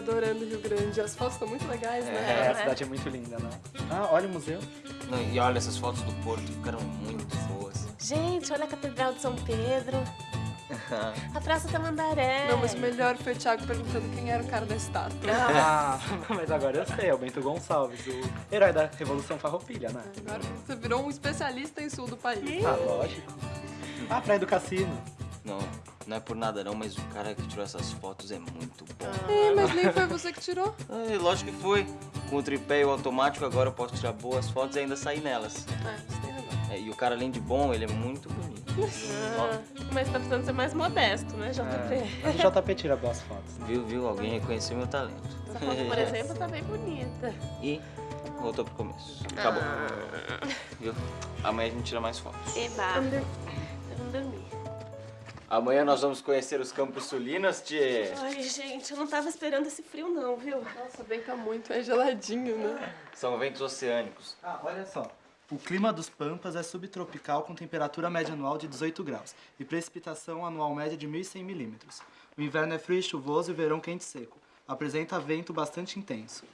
Gente, eu tô adorando o Rio Grande. As fotos estão muito legais, É, né? a cidade é muito linda, né? Ah, olha o museu. Não, e olha, essas fotos do Porto ficaram muito boas. Gente, olha a Catedral de São Pedro. A Praça Tamandaré. Não, mas o melhor foi o Thiago perguntando quem era o cara da estátua. Ah, mas agora eu sei, é o Bento Gonçalves, o herói da Revolução Farroupilha, né? Agora você virou um especialista em sul do país. Ah, lógico. Ah, Praia do Cassino. Não, não é por nada não, mas o cara que tirou essas fotos é muito bom. É, mas nem foi você que tirou. É, lógico que foi. Com o tripé e o automático, agora eu posso tirar boas fotos e ainda sair nelas. Ah, você tem razão. É, e o cara, além de bom, ele é muito bonito. Ah, mas tá precisando ser mais modesto, né, JP? É, o JP tira boas fotos, né? Viu, viu? Alguém reconheceu meu talento. Essa foto, por exemplo, tá bem bonita. E voltou pro começo. Acabou. Viu? Amanhã a gente tira mais fotos. Eba. Vamos dormir. Amanhã nós vamos conhecer os Campos Sulinos, tchê. Ai, gente, eu não tava esperando esse frio não, viu? Nossa, bem tá muito, é geladinho, né? São ventos oceânicos. Ah, olha só. O clima dos Pampas é subtropical com temperatura média anual de 18 graus e precipitação anual média de 1.100 milímetros. O inverno é frio e chuvoso e o verão quente e seco. Apresenta vento bastante intenso.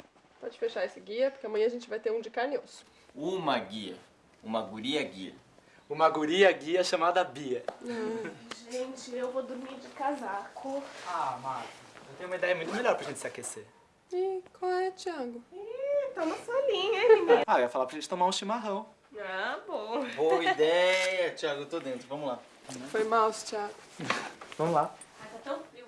Pode fechar esse guia, porque amanhã a gente vai ter um de carne e osso. Uma guia. Uma guria guia. Uma guria guia chamada Bia. Gente, eu vou dormir de casaco. Ah, Marta, eu tenho uma ideia muito melhor pra gente se aquecer. Ih, qual é, Thiago? Ih, tá na sua linha, hein, menina? Ah, eu ia falar pra gente tomar um chimarrão. Ah, bom. Boa ideia, Thiago. Eu tô dentro. Vamos lá. Foi mal, Thiago. Vamos lá. Ai, tá tão frio.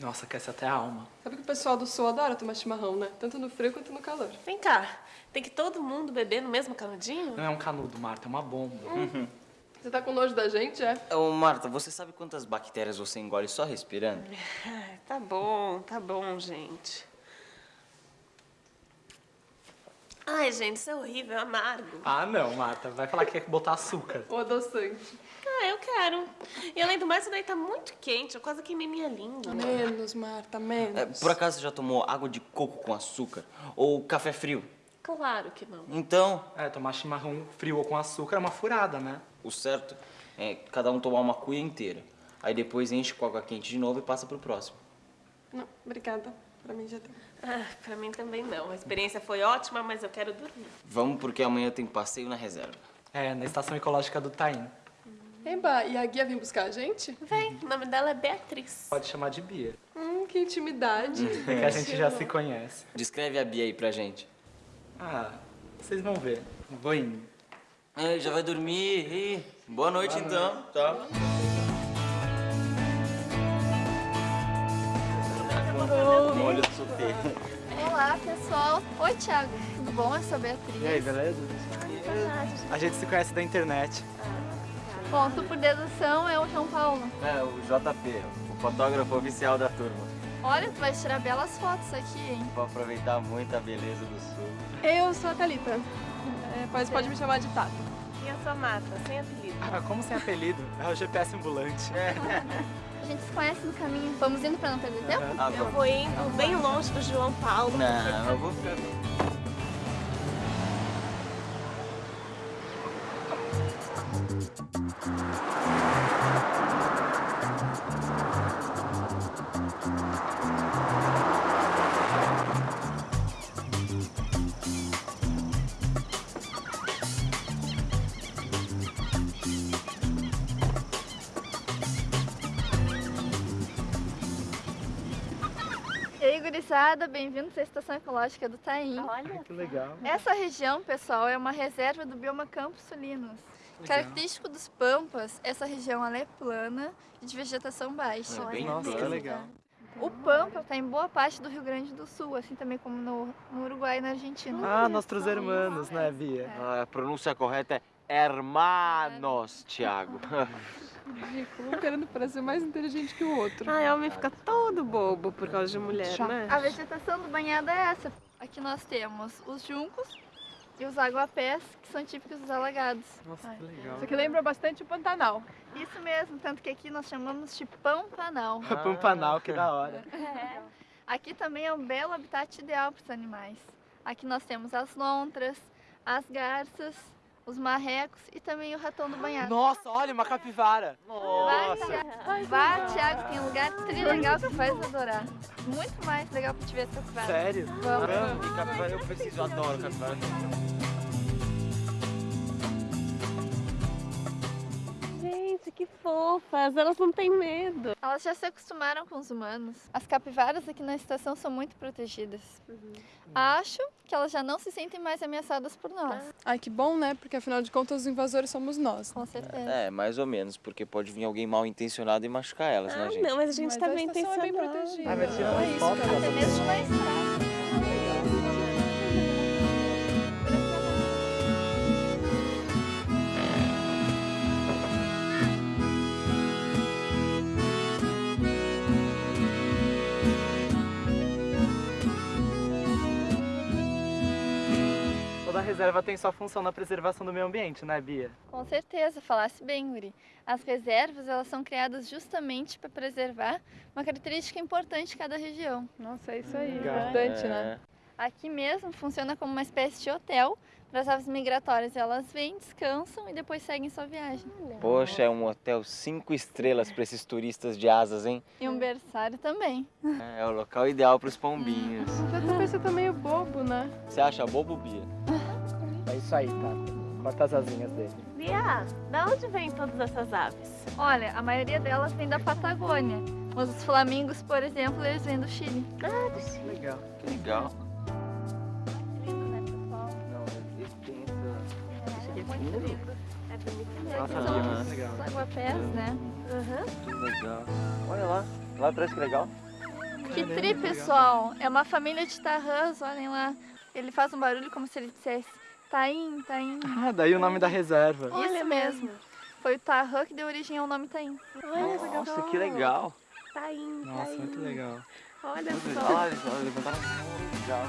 Nossa, aquece até a alma. Sabe que o pessoal do sul adora tomar chimarrão, né? Tanto no frio quanto no calor. Vem cá, tem que todo mundo beber no mesmo canudinho? Não é um canudo, Marta, é uma bomba. Você tá com nojo da gente, é? Ô, Marta, você sabe quantas bactérias você engole só respirando? Tá bom, tá bom, gente. Ai, gente, isso é horrível, é amargo. Ah, não, Marta. Vai falar que quer botar açúcar. O adoçante. Ah, eu quero. E além do mais, isso daí tá muito quente, eu quase queimei minha língua. Menos, Marta, menos. É, por acaso você já tomou água de coco com açúcar? Ou café frio? Claro que não. Então, É, tomar chimarrão frio ou com açúcar é uma furada, né? o certo é cada um tomar uma cuia inteira. Aí depois enche com água quente de novo e passa pro próximo. Não, obrigada. Pra mim já deu. Ah, pra mim também não. A experiência foi ótima, mas eu quero dormir. Vamos porque amanhã tem passeio na reserva. É, na estação ecológica do Taim. Eba, e a guia vem buscar a gente? Vem, o nome dela é Beatriz. Pode chamar de Bia. Hum, que intimidade. É que a gente já se conhece. Descreve a Bia aí pra gente. Ah, vocês vão ver. Vou indo. É, já vai dormir. Ih, boa noite então. Tá. Olha do solteiro. Olá, pessoal. Oi, Thiago. Tudo bom? Eu sou a Beatriz. E aí, beleza? A gente se conhece da internet. Bom, tu por dedução é o João Paulo. É, o JP, o fotógrafo oficial da turma. Olha, tu vai tirar belas fotos aqui, hein? Vou aproveitar muito a beleza do sul. Eu sou a Thalita. É, pois pode me chamar de Tata. E eu sou a Mata, sem apelido. Ah, como sem apelido? É o GPS ambulante. A gente se conhece no caminho. Vamos indo pra não perder tempo? Ah, Eu vou indo bem longe do João Paulo. Não, eu vou ficar. E aí, gurizada, bem-vindos à Estação Ecológica do Taim. Olha, Que legal. Essa região, pessoal, é uma reserva do bioma Campos Sulinos. Característico dos Pampas, essa região ela é plana e de vegetação baixa. É bem Nossa, que legal. O Pampa está em boa parte do Rio Grande do Sul, assim também como no, no Uruguai e na Argentina. Ah, nossos irmãos, né, Bia? Ah, A pronúncia correta é hermanos, Thiago. Ridículo, um querendo parecer mais inteligente que o outro. Ai, homem fica todo bobo por causa de mulher, né? A vegetação do banhado é essa. Aqui nós temos os juncos e os aguapés, que são típicos dos alagados. Nossa, que legal. Isso aqui lembra bastante o Pantanal. Isso mesmo, tanto que aqui nós chamamos de Pampanal. Pampanal, que da hora. É. Aqui também é um belo habitat ideal para os animais. Aqui nós temos as lontras, as garças, os marrecos e também o ratão do banhado. Nossa, olha, uma capivara. Vai, Thiago. Vai, Thiago, tem um lugar tri legal que vai adorar. Muito mais legal pra te ver essa capivara. Sério? Vamos. E capivara eu preciso, eu adoro capivara. Fofas. Elas não têm medo. Elas já se acostumaram com os humanos. As capivaras aqui na estação são muito protegidas. Acho que elas já não se sentem mais ameaçadas por nós. Ai, que bom, né? Porque afinal de contas os invasores somos nós. Com certeza. É, mais ou menos, porque pode vir alguém mal intencionado e machucar elas, né, Ah, gente? não, mas a gente Mas tá a bem estação é bem protegida. Ah, mas É isso, cara. Até mesmo na estrada. Toda reserva tem sua função na preservação do meio ambiente, né, Bia? Com certeza, falasse bem, Uri. As reservas, elas são criadas justamente para preservar uma característica importante de cada região. Nossa, é isso aí. Legal. Importante, né? Aqui mesmo funciona como uma espécie de hotel para as aves migratórias. Elas vêm, descansam e depois seguem sua viagem. Poxa, é um hotel cinco estrelas para esses turistas de asas, hein? E um berçário também. É o local ideal para os pombinhos. Já também você tá meio bobo, né? Você acha bobo, Bia? É isso aí, tá? Corta as asinhas dele. Bia, da onde vêm todas essas aves? Olha, a maioria delas vem da Patagônia. Mas os flamingos, por exemplo, eles vêm do Chile. Legal. Que legal. Lindo, né, pessoal? Não, ele tem É, muito lindo. É bonito E Nossa, são os legal. aguapés, né? Aham. Que legal. Olha lá. Lá atrás que legal. Que tri, pessoal! É uma família de tarrãs, olhem lá. Ele faz um barulho como se ele dissesse Taim, Taim. Ah, daí o nome da reserva. Isso mesmo. Foi o tarrã que deu origem ao nome Taim. Olha Nossa, que legal. Tá indo, Nossa, tá muito legal. Olha Olha, só. olha, olha, levantaram a mão. Legal.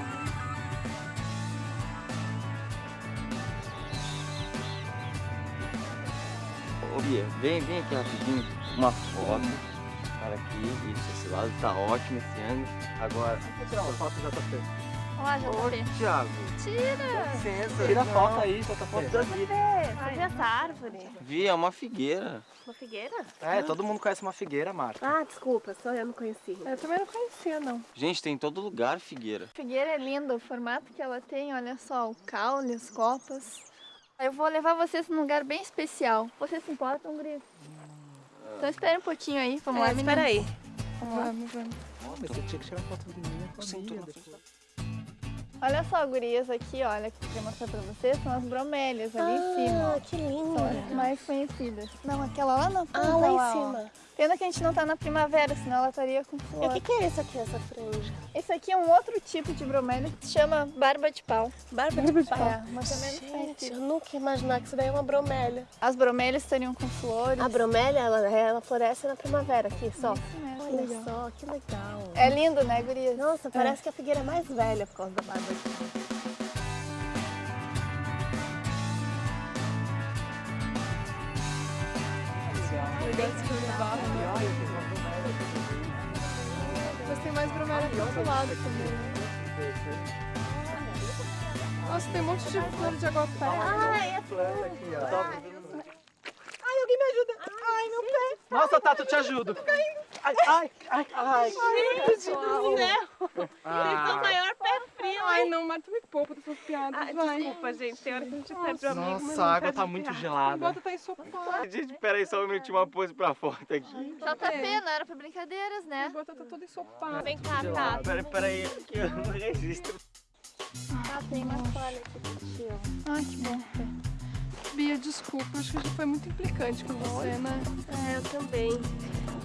Ô Bia, vem, vem aqui rapidinho. Uma foto. Para aqui, isso, esse lado tá ótimo esse ângulo. Agora. Vou tirar uma foto do JP. Olá, Ô. Thiago. Tira! Licença. Tira a não. foto aí, JP. Foto da Bia. Você viu essa árvore? Vi, é uma figueira. Uma figueira? É, todo mundo conhece uma figueira, Marta. Ah, desculpa, só eu não conheci. Eu também não conhecia, não. Gente, tem em todo lugar figueira. Figueira é linda, o formato que ela tem, olha só, o caule, as copas. Eu vou levar vocês num lugar bem especial. Vocês se importam, Gris? Então espera um pouquinho aí, vamos lá, É, espera meninas. aí. Vamos lá. Vamos, vamos. Oh, mas você tinha que tirar foto da minha família. Olha só, gurias, aqui, olha, que eu queria mostrar pra vocês, são as bromélias ali em cima. Ah, que São linda. as mais conhecidas. Não, aquela lá na ponta, Ah, lá em ó. Pena que a gente não tá na primavera, senão ela estaria com E flor. o que, que é isso aqui, essa franja? Esse aqui é um outro tipo de bromélia que se chama barba de pau. Barba de pau. É, mas também Gente, eu nunca ia imaginar que isso daí é uma bromélia. As bromélias estariam com flores. A bromélia, ela, ela floresce na primavera aqui, só. Isso mesmo. Olha só, que legal. É lindo, né, gurias? Nossa, parece que a figueira é mais velha por causa da barba de pau. Mas tem mais bromélia do outro lado também. Nossa, tem um monte de flor de aguapé. Ai, é Planta aqui, ó. Ai, alguém me ajuda. Ai, meu pé. Nossa, Tato, eu te ajudo. Ai, ai, ai, ai. Gente do céu! Vocês são o Ah, maior Ai, hein? não, Marta, me poupa dessas piadas, Ah, vai. desculpa, gente. Tem hora que a gente perde o amigo, nossa, a água tá muito piada. gelada. Bota tá ensopado. Gente, peraí só um minutinho, uma pose pra foto aqui. JP, não era pra brincadeiras, né? Bota tá toda ensopada. Vem cá, tá. Peraí, peraí, que eu não registro. Ah, tem uma toalha aqui pra ti, ó. Ai, que bom. Bia, desculpa, acho que a gente foi muito implicante com você, né? É, eu também.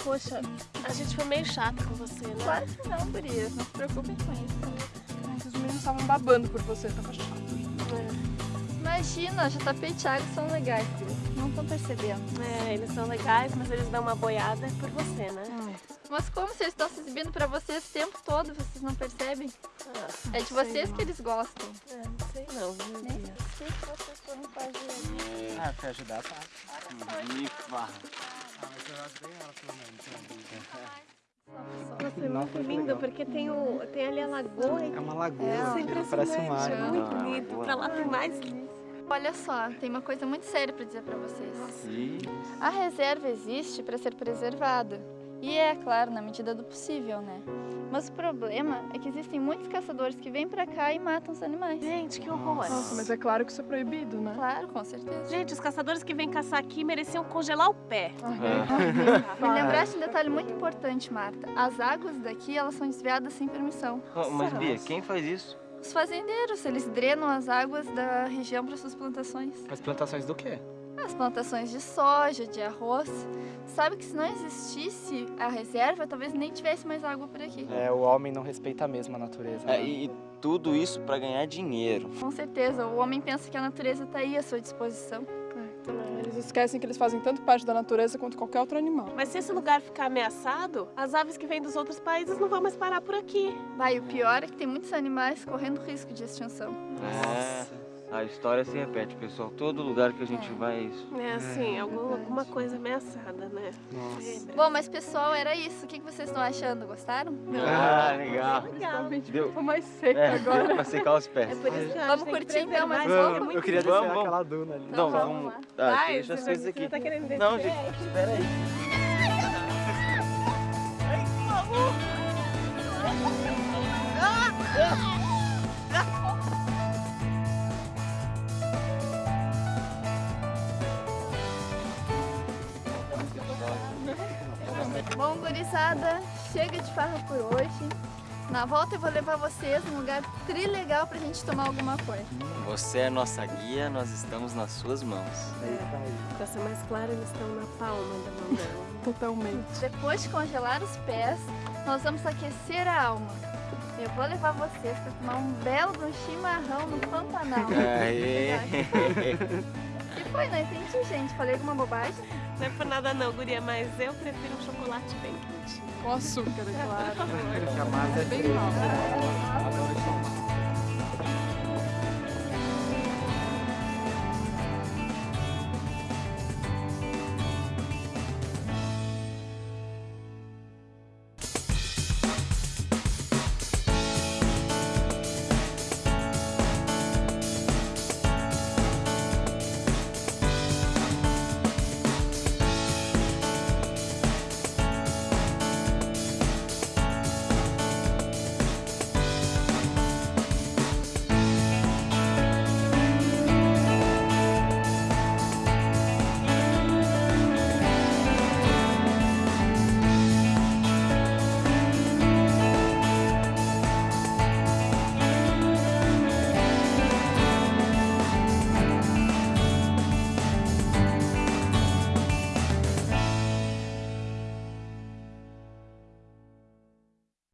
Poxa, a gente foi meio chata com você, né? Claro que não, gurias. Não se preocupem com isso. Estavam babando por você, tava chato. Imagina, JP e Thiago são legais. Não estão percebendo. É, eles são legais, mas eles dão uma boiada por você, né? Mas como se eles estão se exibindo pra vocês o tempo todo, vocês não percebem? Ah, É de vocês que eles gostam. é, não sei não, viu, Nem sei se vocês foram fazer. Ah, pra ajudar, tá. Ah, mas eu ajudei ela pelo menos. Nossa, é muito lindo, porque tem, o, tem ali a lagoa É uma lagoa, É, parece um mar. impressionante, né? muito bonito. Pra lá tem mais Olha só, tem uma coisa muito séria para dizer para vocês. Ih, A reserva existe para ser preservada. E é, claro, na medida do possível, né? Mas o problema é que existem muitos caçadores que vêm pra cá e matam os animais. Gente, que horror. Nossa, mas é claro que isso é proibido, né? Claro, com certeza. Gente, os caçadores que vêm caçar aqui mereciam congelar o pé. Me lembraste um detalhe muito importante, Marta. As águas daqui, elas são desviadas sem permissão. oh, mas Bia, quem faz isso? Os fazendeiros, eles drenam as águas da região para suas plantações. Mas plantações do quê? As plantações de soja, de arroz. Sabe que se não existisse a reserva, talvez nem tivesse mais água por aqui. É, o homem não respeita mesmo a natureza. É, e e tudo isso pra ganhar dinheiro. Com certeza, o homem pensa que a natureza está aí à sua disposição. Eles esquecem que eles fazem tanto parte da natureza quanto qualquer outro animal. Mas se esse lugar ficar ameaçado, as aves que vêm dos outros países não vão mais parar por aqui. Vai, o pior é que tem muitos animais correndo risco de extinção. É, a história se repete, pessoal. Todo lugar que a gente vai é isso. É assim, alguma, alguma coisa ameaçada, né? Lembra? Bom, mas pessoal, era isso. O que vocês estão achando? Gostaram? Ah, legal. Realmente Deu. ficou mais seca É, agora. deu pra secar os pés. É por isso que Vamos curtir então, mas preservar, vamos. é muito Eu queria descer vamos. aquela duna ali. Então Não, vamos vamos. lá. Ah, Vai, deixa as coisas aqui. você tá querendo Não, gente, espera aí. Bom, gurizada, chega de farra por hoje. Na volta eu vou levar vocês num lugar trilegal pra gente tomar alguma coisa. Você é nossa guia, nós estamos nas suas mãos. Pra ser mais claro, eles estão na palma da mão dela. Totalmente. Depois de congelar os pés, nós vamos aquecer a alma. Eu vou levar vocês pra tomar um belo de um chimarrão no Pantanal. Aê. que foi? Não entendi, gente. Falei alguma bobagem? Não é por nada não, guria, mas eu prefiro um chocolate bem quentinho. Com açúcar, é claro. Mais Bem mal.